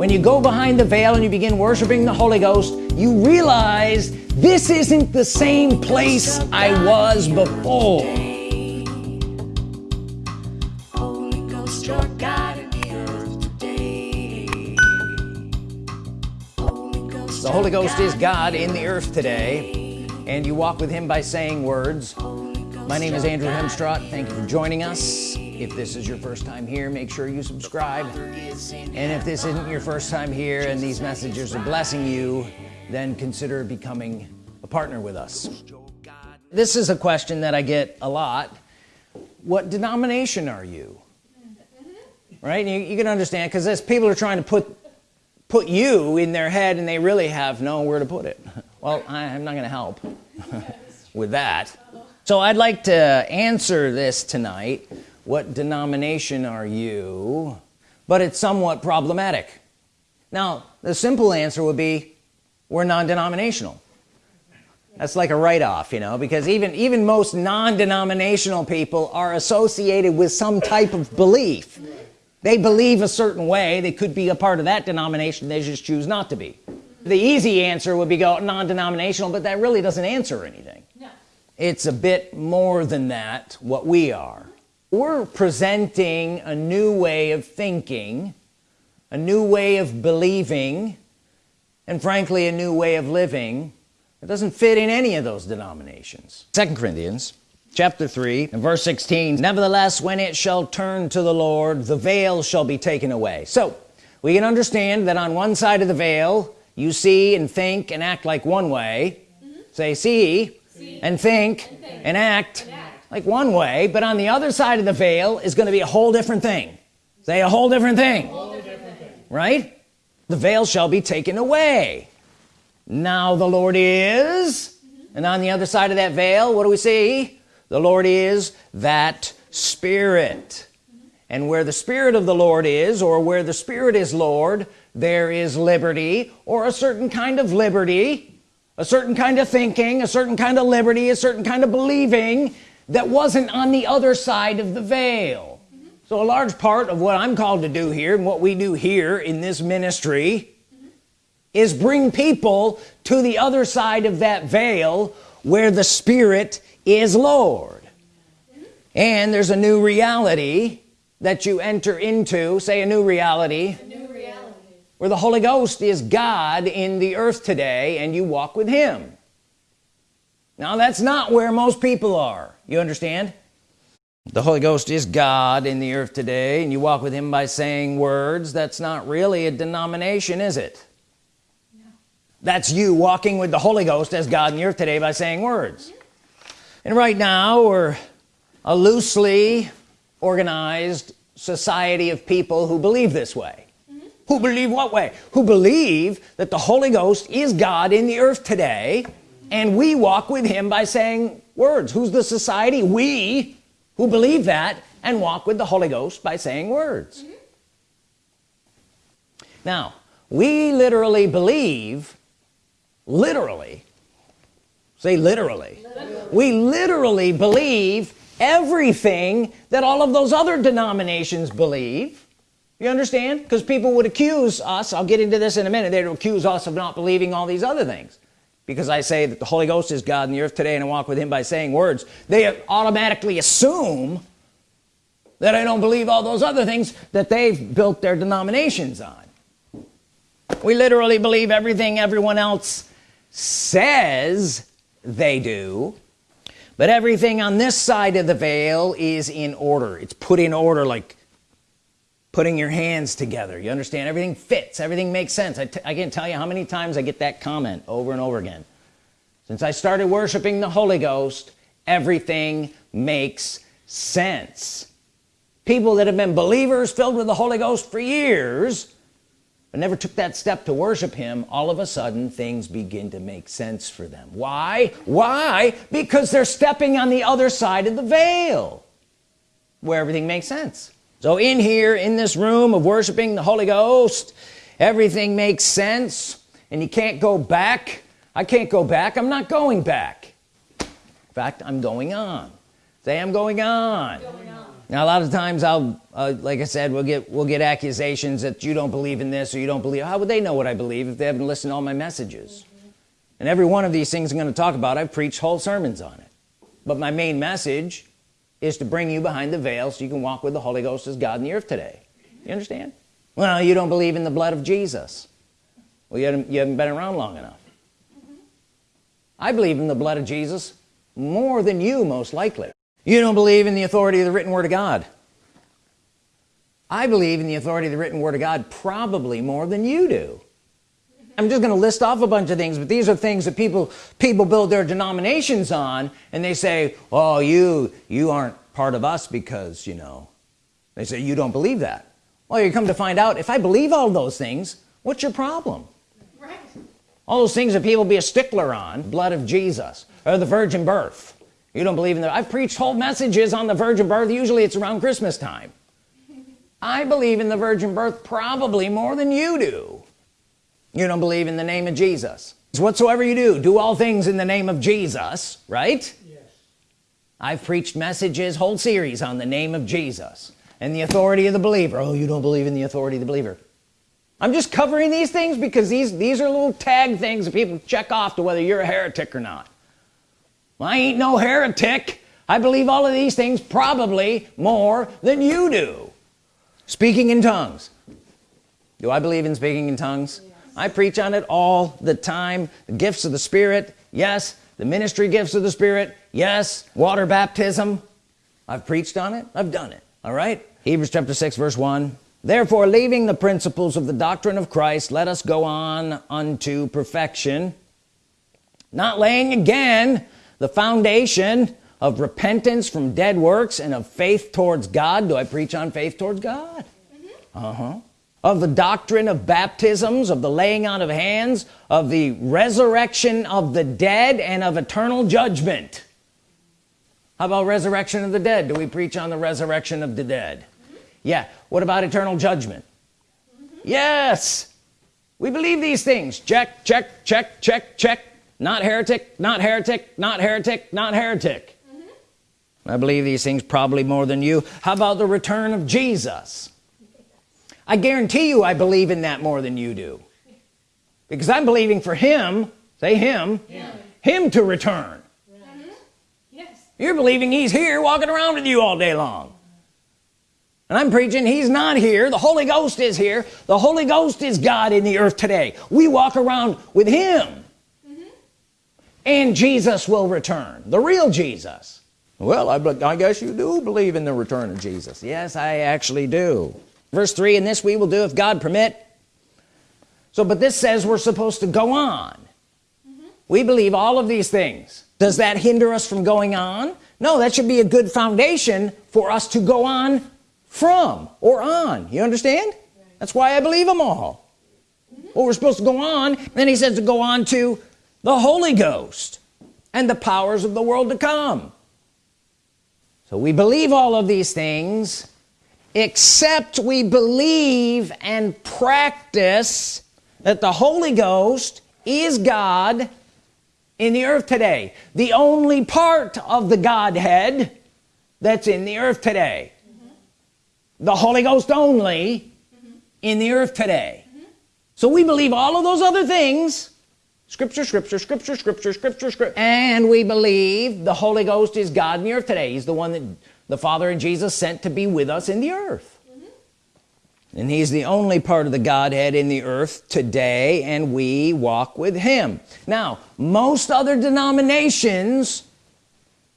when you go behind the veil and you begin worshiping the Holy Ghost you realize this isn't the same place I was before. The Holy Ghost is God in the earth today and you walk with him by saying words. My name is Andrew Hemstrott thank you for joining us if this is your first time here make sure you subscribe. And if this isn't your first time here and these messages are blessing you then consider becoming a partner with us. This is a question that I get a lot. What denomination are you? Right? You, you can understand because people are trying to put put you in their head and they really have nowhere to put it. Well I, am not gonna help with that. So I'd like to answer this tonight what denomination are you? But it's somewhat problematic. Now the simple answer would be we're non-denominational. That's like a write-off you know because even even most non-denominational people are associated with some type of belief. They believe a certain way. They could be a part of that denomination. They just choose not to be. The easy answer would be go non-denominational but that really doesn't answer anything. No. it's a bit more than that what we are we're presenting a new way of thinking a new way of believing and frankly a new way of living it doesn't fit in any of those denominations second Corinthians chapter 3 and verse 16 nevertheless when it shall turn to the Lord the veil shall be taken away so we can understand that on one side of the veil you see and think and act like one way mm -hmm. say see, see. And, think and think and act like one way but on the other side of the veil is going to be a whole different thing. Say a whole different thing, whole different thing. right? The veil shall be taken away. Now the Lord is and on the other side of that veil what do we see? The Lord is that spirit. And where the Spirit of the Lord is or where the Spirit is Lord there is liberty or a certain kind of liberty a certain kind of thinking a certain kind of liberty a certain kind of believing that wasn't on the other side of the veil mm -hmm. so a large part of what I'm called to do here and what we do here in this ministry mm -hmm. is bring people to the other side of that veil where the Spirit is Lord mm -hmm. and there's a new reality that you enter into say a new reality, a new reality where the Holy Ghost is God in the earth today and you walk with him now that's not where most people are. You understand? The Holy Ghost is God in the earth today and you walk with him by saying words. That's not really a denomination is it? No. that's you walking with the Holy Ghost as God in the earth today by saying words. Mm -hmm. and right now we're a loosely organized society of people who believe this way. Mm -hmm. who believe what way? Who believe that the Holy Ghost is God in the earth today and we walk with him by saying words. Who's the society? We who believe that and walk with the Holy Ghost by saying words. Mm -hmm. now we literally believe literally say literally. literally. we literally believe everything that all of those other denominations believe. You understand? Because people would accuse us I'll get into this in a minute they'd accuse us of not believing all these other things because I say that the Holy Ghost is God in the earth today and I walk with him by saying words they automatically assume that I don't believe all those other things that they've built their denominations on. We literally believe everything everyone else says they do but everything on this side of the veil is in order. It's put in order like putting your hands together. You understand? Everything fits. Everything makes sense. I, can't tell you how many times I get that comment over and over again. Since I started worshiping the Holy Ghost everything makes sense. People that have been believers filled with the Holy Ghost for years but never took that step to worship him all of a sudden things begin to make sense for them. Why? Why? Because they're stepping on the other side of the veil where everything makes sense so in here in this room of worshiping the Holy Ghost everything makes sense and you can't go back. I can't go back. I'm not going back. In fact I'm going on. Say I'm going on, going on. now a lot of times I'll uh, like I said we'll get we'll get accusations that you don't believe in this or you don't believe. How would they know what I believe if they haven't listened to all my messages? Mm -hmm. and every one of these things I'm going to talk about I've preached whole sermons on it. But my main message is to bring you behind the veil so you can walk with the Holy Ghost as God in the earth today. You understand? Well you don't believe in the blood of Jesus. Well you haven't, you haven't been around long enough. I believe in the blood of Jesus more than you most likely. You don't believe in the authority of the written Word of God. I believe in the authority of the written Word of God probably more than you do I'm just gonna list off a bunch of things but these are things that people people build their denominations on and they say oh you you aren't part of us because you know. They say you don't believe that. Well you come to find out if I believe all those things what's your problem? Right. all those things that people be a stickler on blood of Jesus or the virgin birth. You don't believe in that I've preached whole messages on the virgin birth usually it's around Christmas time. I believe in the virgin birth probably more than you do you don't believe in the name of Jesus. Whatsoever you do do all things in the name of Jesus right? Yes. I've preached messages whole series on the name of Jesus and the authority of the believer. Oh you don't believe in the authority of the believer. I'm just covering these things because these these are little tag things that people check off to whether you're a heretic or not. Well, I ain't no heretic. I believe all of these things probably more than you do. Speaking in tongues. Do I believe in speaking in tongues. I preach on it all the time. The gifts of the Spirit yes. The ministry gifts of the Spirit yes. Water baptism I've preached on it. I've done it all right? Hebrews chapter 6 verse 1 therefore leaving the principles of the doctrine of Christ let us go on unto perfection not laying again the foundation of repentance from dead works and of faith towards God. Do I preach on faith towards God? Mm -hmm. uh-huh of the doctrine of baptisms of the laying on of hands of the resurrection of the dead and of eternal judgment. How about resurrection of the dead? Do we preach on the resurrection of the dead? Yeah. What about eternal judgment? Yes. We believe these things. Check check check check check. Not heretic not heretic not heretic not heretic. Mm -hmm. I believe these things probably more than you. How about the return of Jesus I guarantee you I believe in that more than you do. Because I'm believing for him say him him, him to return. Mm -hmm. yes. you're believing he's here walking around with you all day long. And I'm preaching he's not here. The Holy Ghost is here. The Holy Ghost is God in the earth today. We walk around with him. And Jesus will return. The real Jesus. Well I, I guess you do believe in the return of Jesus. Yes I actually do verse 3 and this we will do if God permit. So but this says we're supposed to go on. Mm -hmm. we believe all of these things. Does that hinder us from going on? No that should be a good foundation for us to go on from or on. You understand? Right. that's why I believe them all. Mm -hmm. well we're supposed to go on then he says to go on to the Holy Ghost and the powers of the world to come. So we believe all of these things except we believe and practice that the Holy Ghost is God in the earth today the only part of the Godhead that's in the earth today mm -hmm. the Holy Ghost only mm -hmm. in the earth today mm -hmm. so we believe all of those other things scripture scripture scripture scripture scripture scripture and we believe the Holy Ghost is God in the earth today he's the one that the Father and Jesus sent to be with us in the earth mm -hmm. and he's the only part of the Godhead in the earth today and we walk with him now most other denominations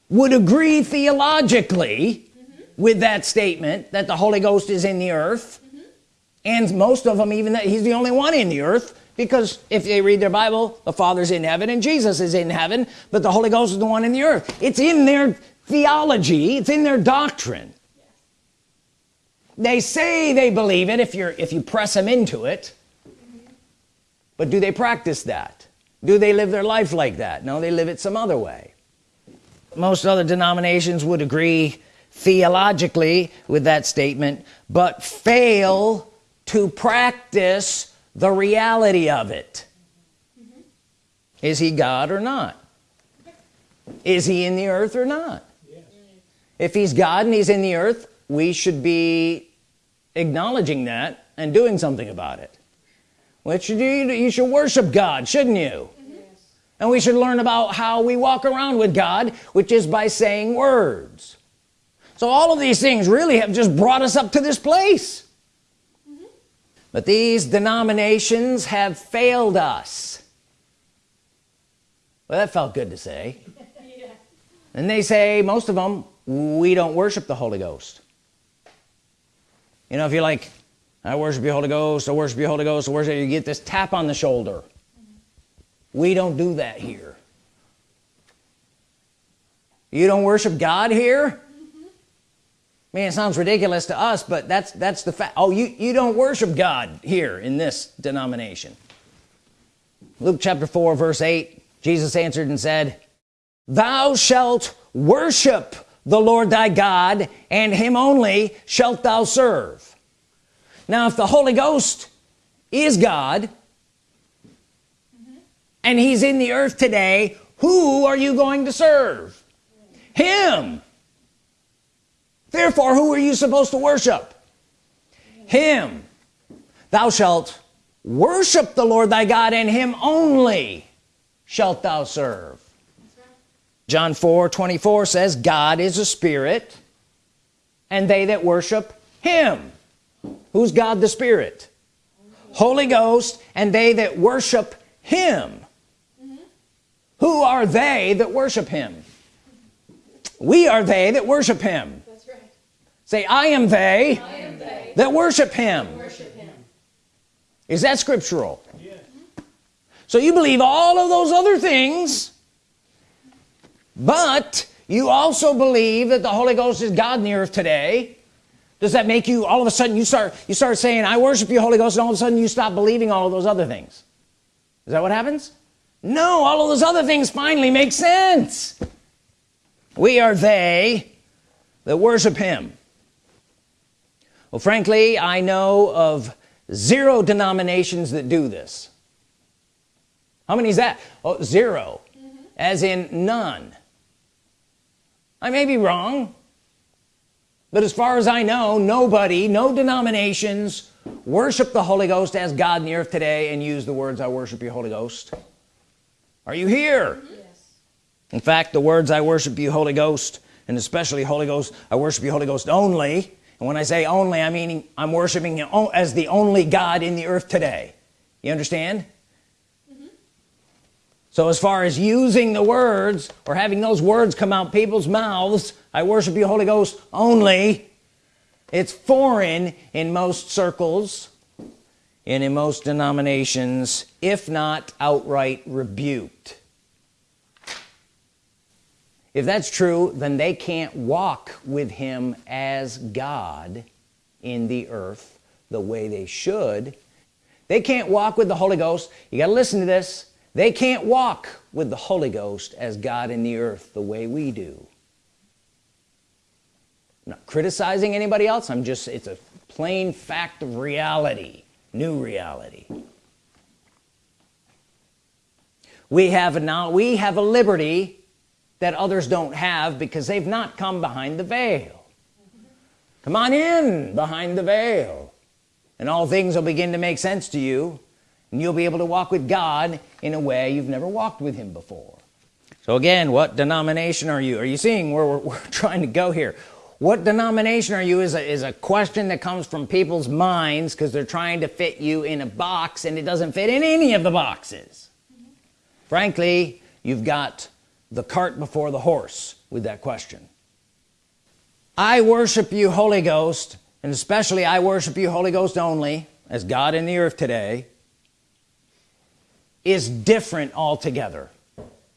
would agree theologically mm -hmm. with that statement that the Holy Ghost is in the earth mm -hmm. and most of them even that he's the only one in the earth because if they read their Bible the Father's in heaven and Jesus is in heaven but the Holy Ghost is the one in the earth it's in their theology. It's in their doctrine. They say they believe it if you're if you press them into it. But do they practice that? Do they live their life like that? No they live it some other way. Most other denominations would agree theologically with that statement but fail to practice the reality of it. Is he God or not? Is he in the earth or not. If he's God and he's in the earth we should be acknowledging that and doing something about it. Which you, you should worship God shouldn't you? And we should learn about how we walk around with God which is by saying words. So all of these things really have just brought us up to this place. Mm -hmm. but these denominations have failed us. Well that felt good to say. Yeah. and they say most of them we don't worship the Holy Ghost. You know if you're like I worship you Holy Ghost I worship you Holy Ghost I worship you get this tap on the shoulder. We don't do that here. You don't worship God here? Man it sounds ridiculous to us but that's that's the fact oh you you don't worship God here in this denomination. Luke chapter 4 verse 8 Jesus answered and said thou shalt worship the Lord thy God and him only shalt thou serve. Now if the Holy Ghost is God and he's in the earth today who are you going to serve? Him. Therefore who are you supposed to worship? Him. Thou shalt worship the Lord thy God and him only shalt thou serve John 4 24 says God is a spirit and they that worship him. Who's God the Spirit? Holy Ghost and they that worship him. Who are they that worship him? We are they that worship him. That's right. say I am they, I am they that worship him. worship him. Is that scriptural? So you believe all of those other things but you also believe that the Holy Ghost is God in the earth today. Does that make you all of a sudden you start you start saying I worship you Holy Ghost and all of a sudden you stop believing all of those other things? Is that what happens? No all of those other things finally make sense. We are they that worship him. Well frankly I know of zero denominations that do this. How many is that? Oh zero. Mm -hmm. as in none I may be wrong but as far as I know nobody no denominations worship the Holy Ghost as God in the earth today and use the words I worship you Holy Ghost are you here yes. in fact the words I worship you Holy Ghost and especially Holy Ghost I worship you Holy Ghost only and when I say only I mean I'm worshiping him as the only God in the earth today you understand. So as far as using the words or having those words come out people's mouths I worship you Holy Ghost only. It's foreign in most circles and in most denominations if not outright rebuked. If that's true then they can't walk with him as God in the earth the way they should. They can't walk with the Holy Ghost. You got to listen to this they can't walk with the Holy Ghost as God in the earth the way we do. I'm not criticizing anybody else. I'm just it's a plain fact of reality new reality. We have now we have a liberty that others don't have because they've not come behind the veil. Come on in behind the veil and all things will begin to make sense to you and you'll be able to walk with God in a way you've never walked with him before. So again what denomination are you? Are you seeing where we're, we're trying to go here? What denomination are you is a, is a question that comes from people's minds because they're trying to fit you in a box and it doesn't fit in any of the boxes. Mm -hmm. frankly you've got the cart before the horse with that question. I worship you Holy Ghost and especially I worship you Holy Ghost only as God in the earth today is different altogether.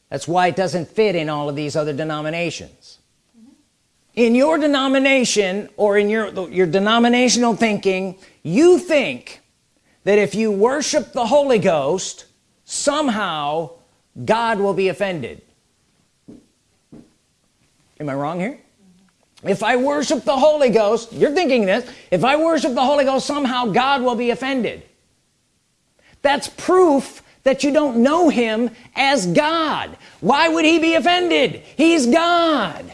That's why it doesn't fit in all of these other denominations. In your denomination or in your your denominational thinking you think that if you worship the Holy Ghost somehow God will be offended. Am I wrong here? If I worship the Holy Ghost you're thinking this if I worship the Holy Ghost somehow God will be offended. That's proof that you don't know him as God. Why would he be offended? He's God.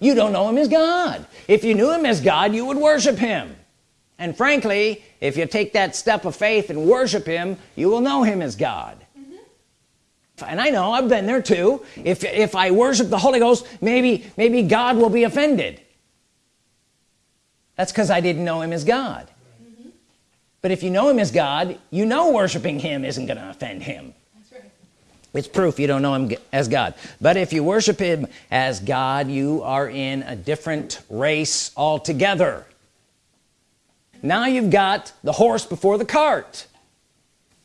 You don't know him as God. If you knew him as God you would worship him. And frankly if you take that step of faith and worship him you will know him as God. And I know I've been there too. If if I worship the Holy Ghost maybe maybe God will be offended. That's because I didn't know him as God but if you know him as God you know worshiping him isn't gonna offend him. Right. it's proof you don't know him as God. But if you worship him as God you are in a different race altogether. Now you've got the horse before the cart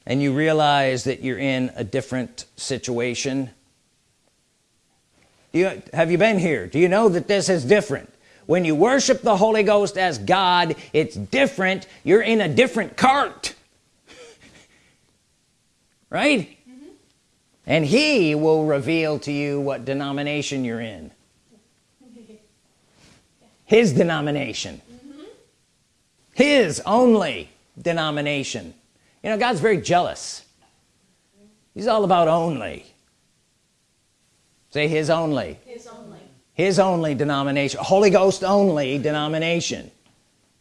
and you realize that you're in a different situation. You have you been here? Do you know that this is different when you worship the Holy Ghost as God it's different. You're in a different cart. Right? Mm -hmm. and he will reveal to you what denomination you're in. His denomination. Mm -hmm. his only denomination. You know God's very jealous. He's all about only. Say his only. His only, his only denomination Holy Ghost only denomination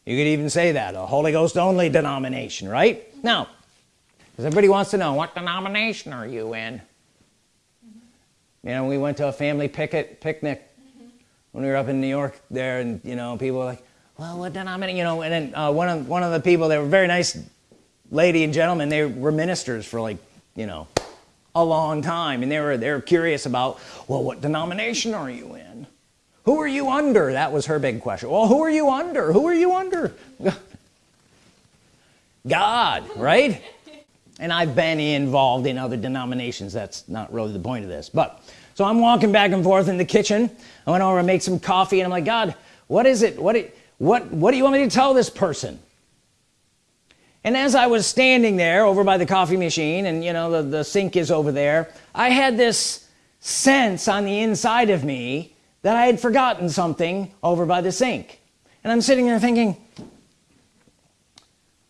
you could even say that a Holy Ghost only denomination right now because everybody wants to know what denomination are you in mm -hmm. you know we went to a family picket picnic mm -hmm. when we were up in New York there and you know people were like well what denomination you know and then uh, one of one of the people they were very nice lady and gentleman they were ministers for like you know a long time and they were they're curious about well what denomination are you in? Who are you under? That was her big question. Well who are you under? Who are you under? God right? And I've been involved in other denominations. That's not really the point of this. But so I'm walking back and forth in the kitchen. I went over and make some coffee and I'm like God what is it? What what what do you want me to tell this person and as I was standing there over by the coffee machine and you know the, the sink is over there I had this sense on the inside of me that I had forgotten something over by the sink. And I'm sitting there thinking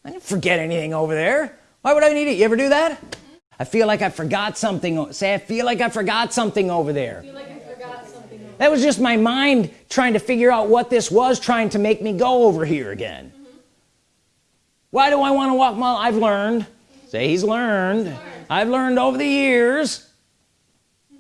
I didn't forget anything over there. Why would I need it? You ever do that? I feel like I forgot something say I feel like I forgot something over there. Like something over that was just my mind trying to figure out what this was trying to make me go over here again why do I want to walk? My I've learned. Say he's learned. I've learned over the years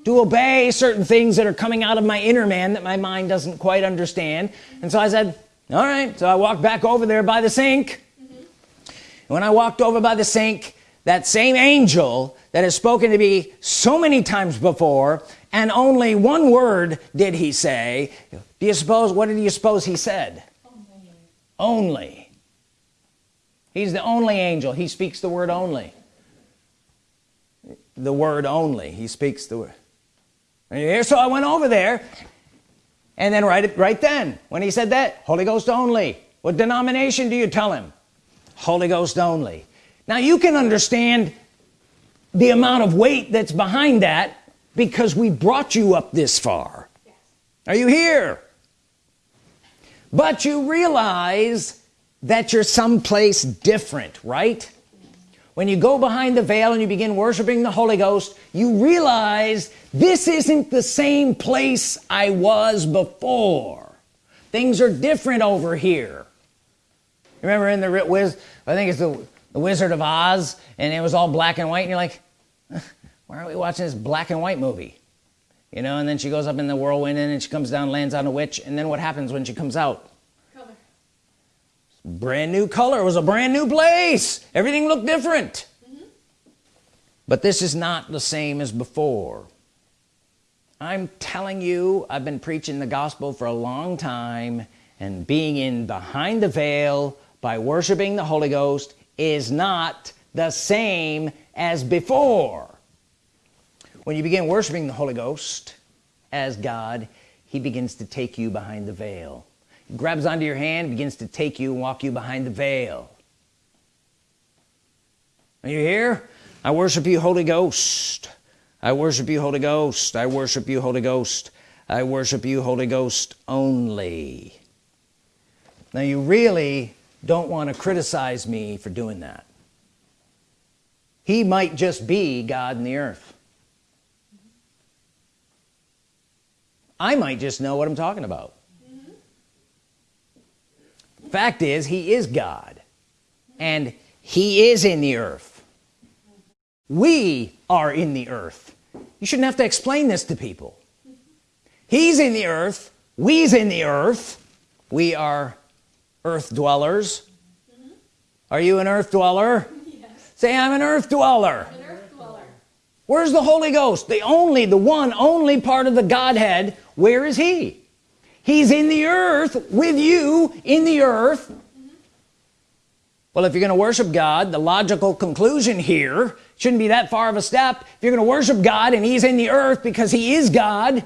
to obey certain things that are coming out of my inner man that my mind doesn't quite understand. And so I said all right. So I walked back over there by the sink. Mm -hmm. when I walked over by the sink that same angel that has spoken to me so many times before and only one word did he say. Do you suppose what did you suppose he said? Only, only he's the only angel. He speaks the word only. The word only. He speaks the word. Here so I went over there and then right right then when he said that Holy Ghost only. What denomination do you tell him? Holy Ghost only. Now you can understand the amount of weight that's behind that because we brought you up this far. Yes. are you here? But you realize that you're someplace different right? When you go behind the veil and you begin worshiping the Holy Ghost you realize this isn't the same place I was before. Things are different over here. Remember in the Wiz I think it's the, the Wizard of Oz and it was all black and white and you're like why are we watching this black and white movie? You know and then she goes up in the whirlwind and she comes down lands on a witch and then what happens when she comes out brand new color. It was a brand new place. Everything looked different. Mm -hmm. but this is not the same as before. I'm telling you I've been preaching the gospel for a long time and being in behind the veil by worshiping the Holy Ghost is not the same as before. When you begin worshiping the Holy Ghost as God he begins to take you behind the veil grabs onto your hand begins to take you and walk you behind the veil. Are you here? I worship you Holy Ghost. I worship you Holy Ghost. I worship you Holy Ghost. I worship you Holy Ghost only. Now you really don't want to criticize me for doing that. He might just be God in the earth. I might just know what I'm talking about. Fact is he is God. And he is in the earth. We are in the earth. You shouldn't have to explain this to people. He's in the earth. We's in the earth. We are earth dwellers. Are you an earth dweller? Yes. say I'm an earth dweller. Where's the Holy Ghost? The only the one only part of the Godhead. Where is he he's in the earth with you in the earth. Well if you're gonna worship God the logical conclusion here shouldn't be that far of a step. If you're gonna worship God and he's in the earth because he is God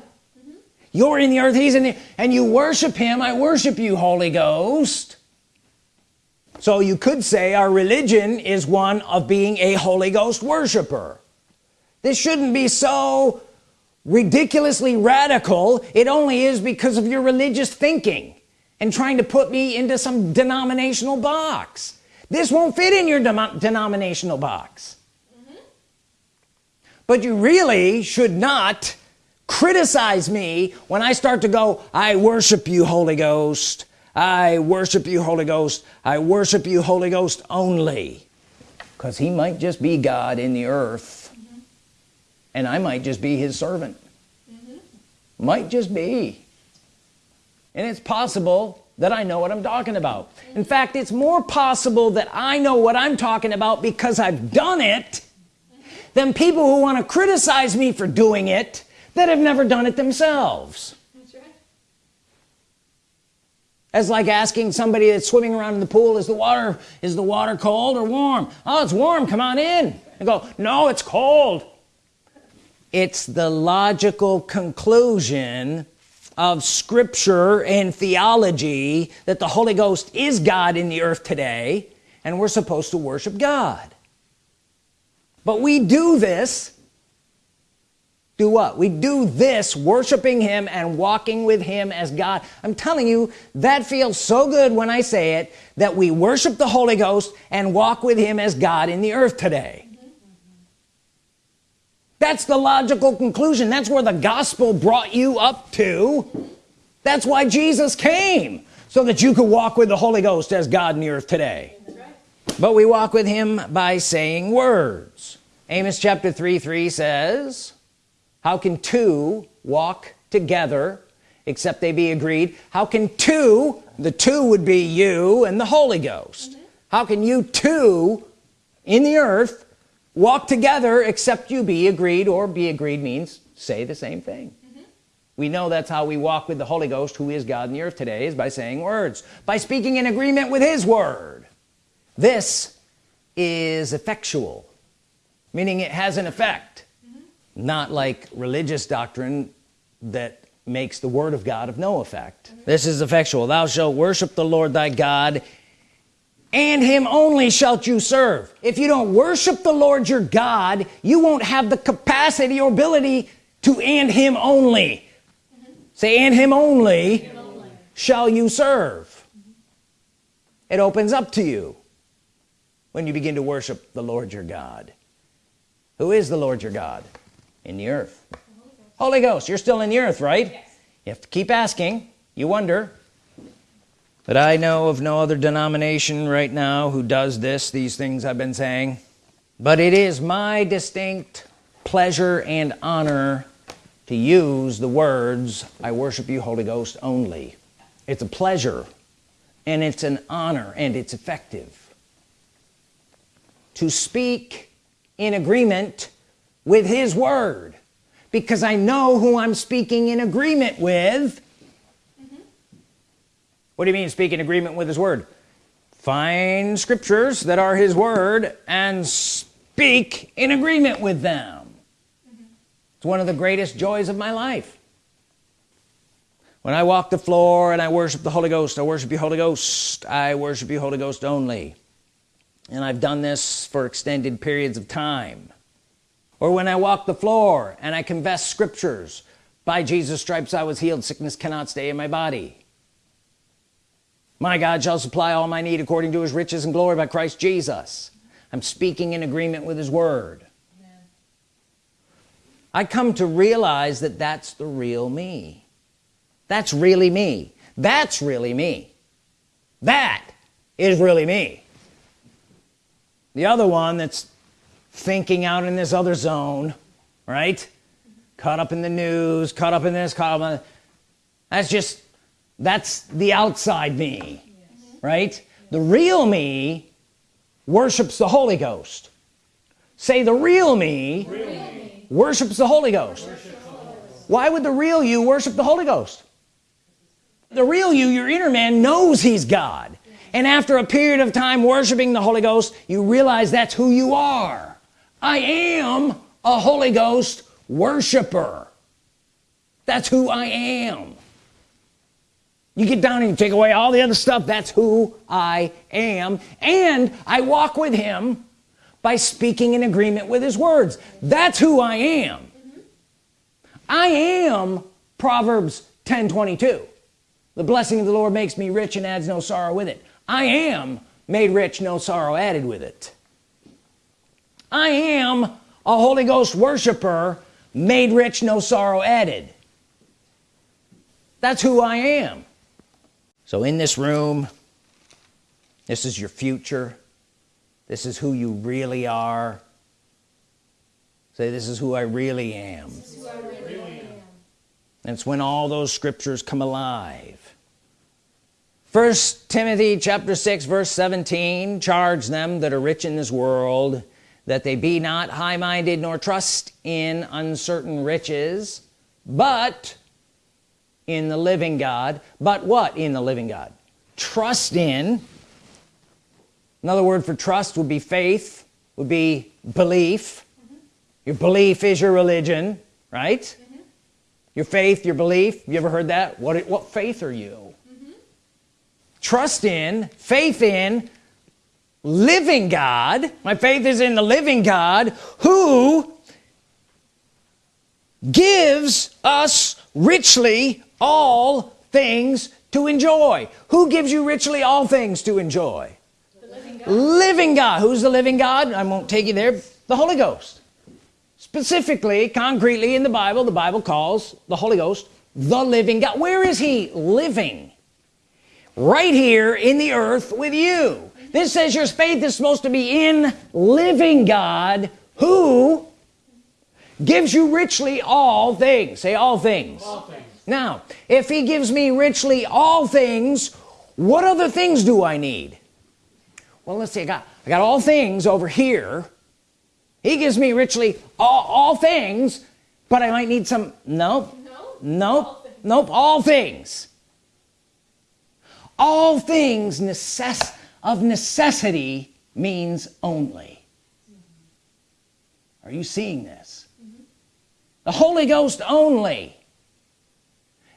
you're in the earth he's in the and you worship him I worship you Holy Ghost. So you could say our religion is one of being a Holy Ghost worshiper. This shouldn't be so ridiculously radical it only is because of your religious thinking and trying to put me into some denominational box. This won't fit in your denominational box. Mm -hmm. but you really should not criticize me when I start to go I worship you Holy Ghost. I worship you Holy Ghost. I worship you Holy Ghost only. Because he might just be God in the earth and I might just be his servant. Mm -hmm. might just be. And it's possible that I know what I'm talking about. In fact it's more possible that I know what I'm talking about because I've done it than people who want to criticize me for doing it that have never done it themselves. That's right. as like asking somebody that's swimming around in the pool is the water is the water cold or warm? Oh it's warm. Come on in. And go no it's cold it's the logical conclusion of scripture and theology that the Holy Ghost is God in the earth today and we're supposed to worship God. But we do this do what? We do this worshiping him and walking with him as God. I'm telling you that feels so good when I say it that we worship the Holy Ghost and walk with him as God in the earth today that's the logical conclusion. That's where the gospel brought you up to. That's why Jesus came so that you could walk with the Holy Ghost as God in the earth today. But we walk with him by saying words. Amos chapter 3 3 says how can two walk together except they be agreed? How can two the two would be you and the Holy Ghost. How can you two in the earth walk together except you be agreed or be agreed means say the same thing mm -hmm. we know that's how we walk with the Holy Ghost who is God in the earth today is by saying words by speaking in agreement with his word this is effectual meaning it has an effect mm -hmm. not like religious doctrine that makes the word of God of no effect mm -hmm. this is effectual thou shalt worship the Lord thy God and him only shalt you serve if you don't worship the Lord your God you won't have the capacity or ability to and him only mm -hmm. say and him only, him only, shall you serve mm -hmm. it opens up to you when you begin to worship the Lord your God who is the Lord your God in the earth Holy Ghost, Holy Ghost. you're still in the earth right yes. you have to keep asking you wonder but I know of no other denomination right now who does this these things I've been saying. But it is my distinct pleasure and honor to use the words I worship you Holy Ghost only. It's a pleasure and it's an honor and it's effective. To speak in agreement with his word because I know who I'm speaking in agreement with what do you mean speak in agreement with his word? Find scriptures that are his word and speak in agreement with them. Mm -hmm. it's one of the greatest joys of my life. When I walk the floor and I worship the Holy Ghost I worship you Holy Ghost. I worship you Holy Ghost only. And I've done this for extended periods of time. Or when I walk the floor and I confess scriptures by Jesus stripes I was healed. Sickness cannot stay in my body my God shall supply all my need according to his riches and glory by Christ Jesus. I'm speaking in agreement with his word. I come to realize that that's the real me. That's really me. That's really me. That is really me. The other one that's thinking out in this other zone right? Caught up in the news caught up in this caught up in that's just that's the outside me yes. right? The real me worships the Holy Ghost. Say the real me, real me. worships the Holy Ghost. Why would the real you worship the Holy Ghost? The real you your inner man knows he's God. And after a period of time worshiping the Holy Ghost you realize that's who you are. I am a Holy Ghost worshiper. That's who I am you get down and you take away all the other stuff that's who I am. And I walk with him by speaking in agreement with his words. That's who I am. Mm -hmm. I am Proverbs 10 22 the blessing of the Lord makes me rich and adds no sorrow with it. I am made rich no sorrow added with it. I am a Holy Ghost worshiper made rich no sorrow added. That's who I am so in this room this is your future. This is who you really are. Say this is who I really am, I really am. and it's when all those scriptures come alive. First Timothy chapter 6 verse 17 charge them that are rich in this world that they be not high-minded nor trust in uncertain riches but in the living God but what in the living God trust in another word for trust would be faith would be belief mm -hmm. your belief is your religion right mm -hmm. your faith your belief you ever heard that what what faith are you mm -hmm. trust in faith in living God my faith is in the living God who gives us richly all things to enjoy. Who gives you richly all things to enjoy? Living God. living God. Who's the living God? I won't take you there. The Holy Ghost. Specifically concretely in the Bible the Bible calls the Holy Ghost the living God. Where is he living? Right here in the earth with you. This says your faith is supposed to be in living God who gives you richly all things. Say all things, all things. Now if he gives me richly all things what other things do I need? Well let's see I got I got all things over here. He gives me richly all, all things but I might need some nope no, nope all nope all things. All things necess of necessity means only. Are you seeing this? Mm -hmm. the Holy Ghost only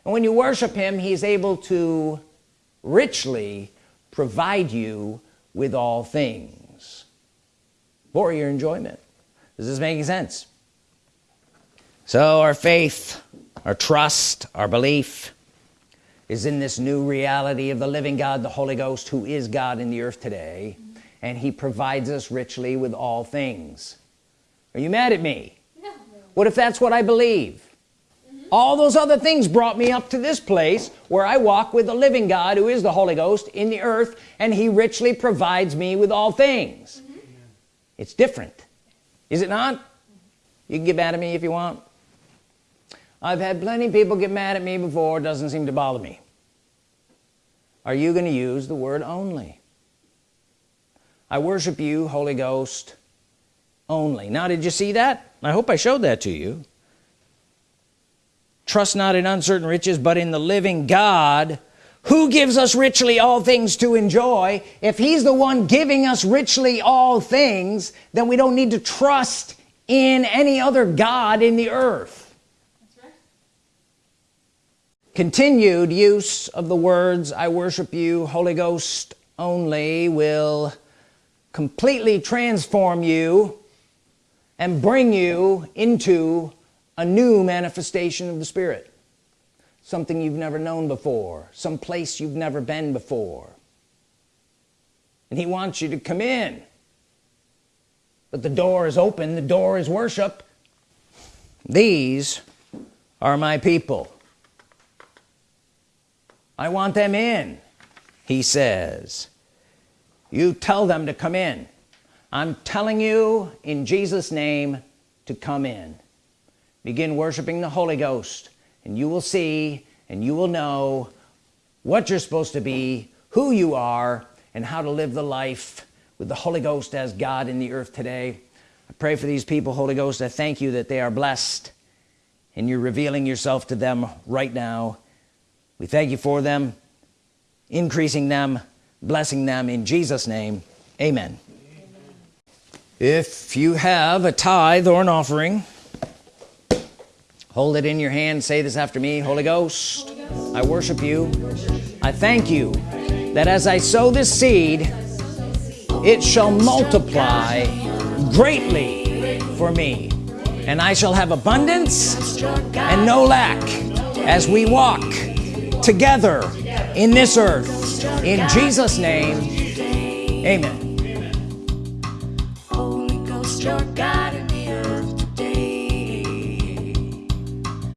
and when you worship him he's able to richly provide you with all things. For your enjoyment. Does this make sense? So our faith our trust our belief is in this new reality of the living God the Holy Ghost who is God in the earth today and he provides us richly with all things. Are you mad at me? No. what if that's what I believe all those other things brought me up to this place where I walk with the living God who is the Holy Ghost in the earth and he richly provides me with all things. Mm -hmm. it's different is it not? You can get mad at me if you want. I've had plenty of people get mad at me before. It doesn't seem to bother me. Are you going to use the word only? I worship you Holy Ghost only. Now did you see that? I hope I showed that to you trust not in uncertain riches but in the living God who gives us richly all things to enjoy. If he's the one giving us richly all things then we don't need to trust in any other God in the earth. Continued use of the words I worship you Holy Ghost only will completely transform you and bring you into a new manifestation of the Spirit. Something you've never known before. Some place you've never been before. And he wants you to come in. But the door is open. The door is worship. These are my people. I want them in he says. You tell them to come in. I'm telling you in Jesus name to come in begin worshiping the Holy Ghost and you will see and you will know what you're supposed to be who you are and how to live the life with the Holy Ghost as God in the earth today. I pray for these people Holy Ghost. I thank you that they are blessed and you're revealing yourself to them right now. We thank you for them increasing them blessing them. In Jesus name amen, amen. if you have a tithe or an offering hold it in your hand. Say this after me. Holy Ghost, Holy Ghost. I worship you. I thank you that as I sow this seed it shall multiply greatly for me. And I shall have abundance and no lack as we walk together in this earth. In Jesus name amen